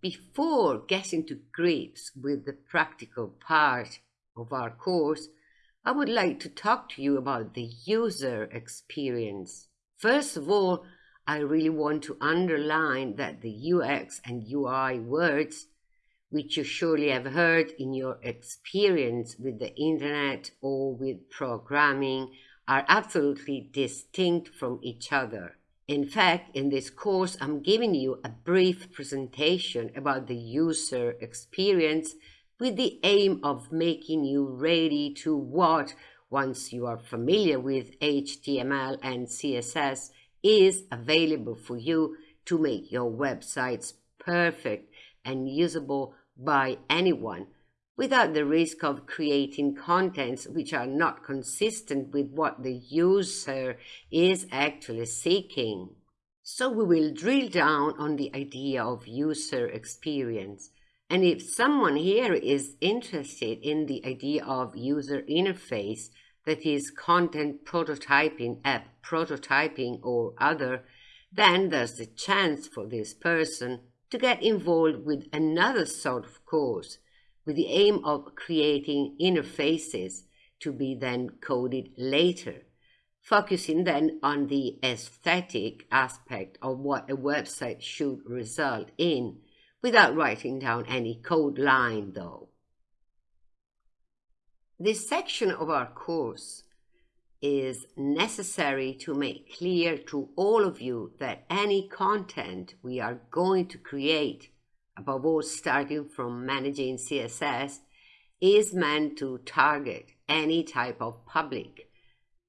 Before getting to grips with the practical part of our course, I would like to talk to you about the user experience. First of all, I really want to underline that the UX and UI words, which you surely have heard in your experience with the internet or with programming, are absolutely distinct from each other. In fact, in this course, I'm giving you a brief presentation about the user experience with the aim of making you ready to what, once you are familiar with HTML and CSS, is available for you to make your websites perfect and usable by anyone without the risk of creating contents which are not consistent with what the user is actually seeking. So we will drill down on the idea of user experience. And if someone here is interested in the idea of user interface, that is content prototyping, app prototyping or other, then there's a chance for this person to get involved with another sort of course with the aim of creating interfaces to be then coded later, focusing then on the aesthetic aspect of what a website should result in, without writing down any code line though. This section of our course is necessary to make clear to all of you that any content we are going to create, above all starting from managing CSS, is meant to target any type of public.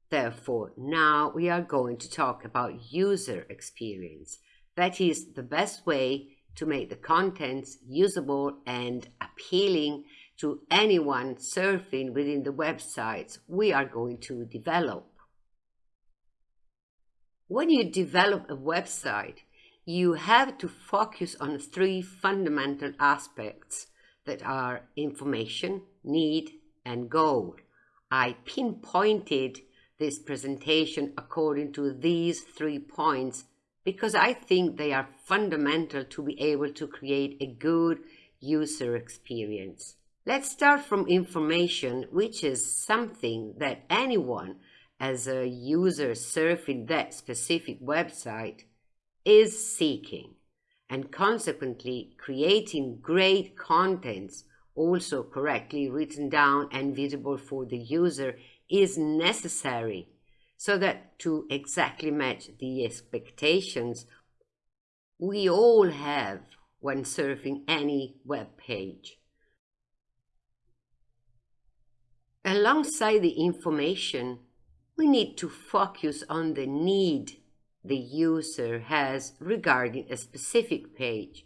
Therefore, now we are going to talk about user experience. That is the best way to make the contents usable and appealing to anyone surfing within the websites we are going to develop. When you develop a website, you have to focus on three fundamental aspects that are information, need, and goal. I pinpointed this presentation according to these three points because I think they are fundamental to be able to create a good user experience. Let's start from information, which is something that anyone as a user surfing that specific website is seeking and consequently creating great contents also correctly written down and visible for the user is necessary so that to exactly match the expectations we all have when surfing any web page. Alongside the information, we need to focus on the need the user has regarding a specific page.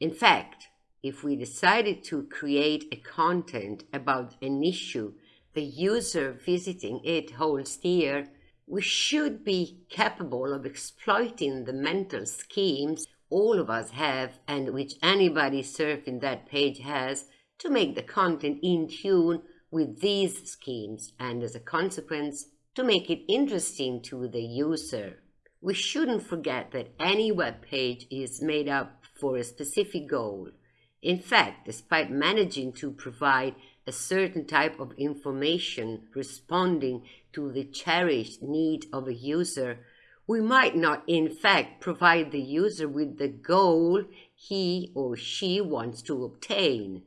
In fact, if we decided to create a content about an issue the user visiting it holds dear, we should be capable of exploiting the mental schemes all of us have and which anybody surfing that page has to make the content in tune with these schemes and as a consequence to make it interesting to the user. We shouldn't forget that any web page is made up for a specific goal. In fact, despite managing to provide a certain type of information responding to the cherished need of a user, we might not in fact provide the user with the goal he or she wants to obtain.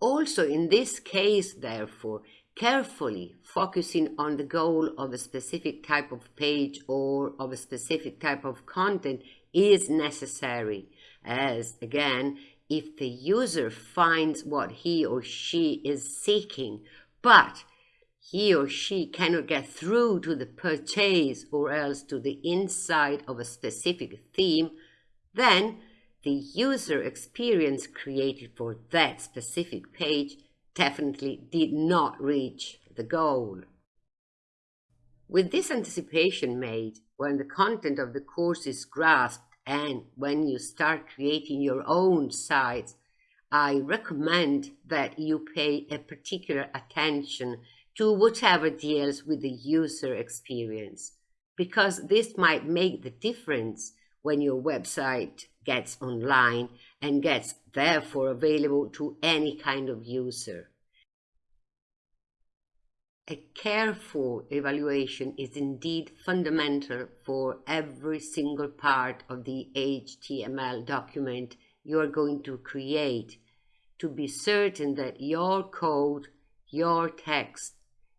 Also in this case, therefore, carefully focusing on the goal of a specific type of page or of a specific type of content is necessary, as, again, if the user finds what he or she is seeking, but he or she cannot get through to the purchase or else to the inside of a specific theme, then the user experience created for that specific page definitely did not reach the goal. With this anticipation made, when the content of the course is grasped and when you start creating your own sites, I recommend that you pay a particular attention to whatever deals with the user experience. because this might make the difference when your website gets online and gets therefore available to any kind of user. A careful evaluation is indeed fundamental for every single part of the HTML document you are going to create to be certain that your code, your text,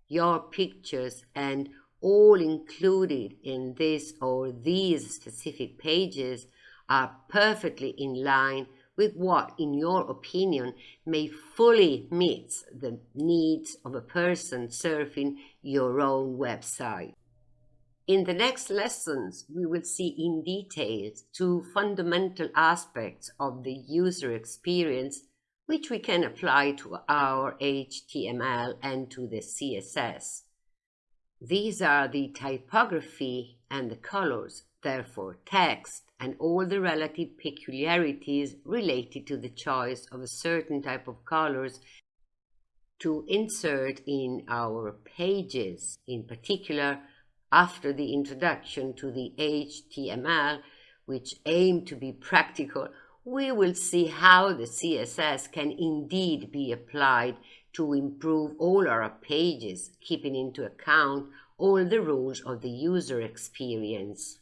your pictures, and all included in this or these specific pages are perfectly in line with what, in your opinion, may fully meet the needs of a person surfing your own website. In the next lessons, we will see in detail two fundamental aspects of the user experience which we can apply to our HTML and to the CSS. These are the typography and the colors, therefore text and all the relative peculiarities related to the choice of a certain type of colors to insert in our pages, in particular after the introduction to the HTML, which aim to be practical, we will see how the CSS can indeed be applied to improve all our pages, keeping into account all the rules of the user experience.